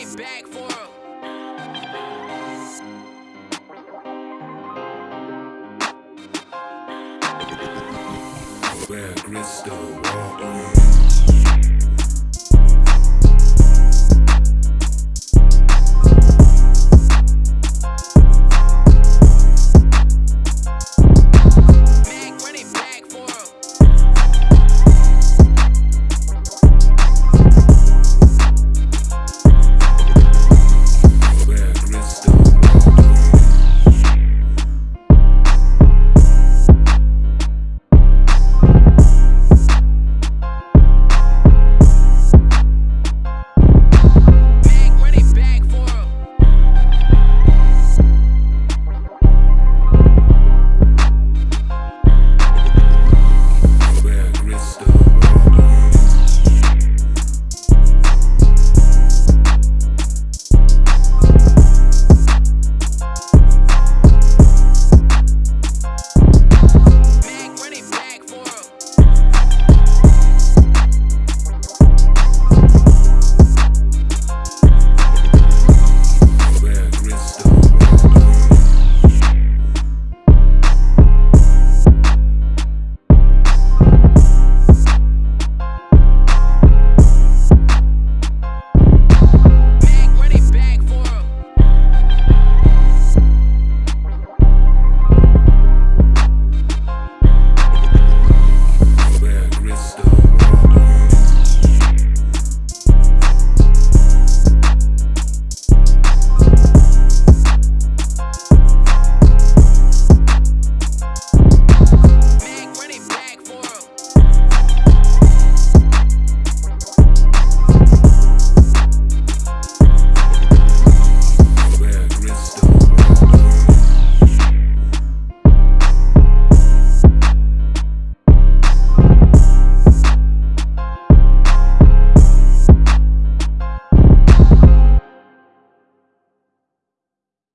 it back for him. Where Crystal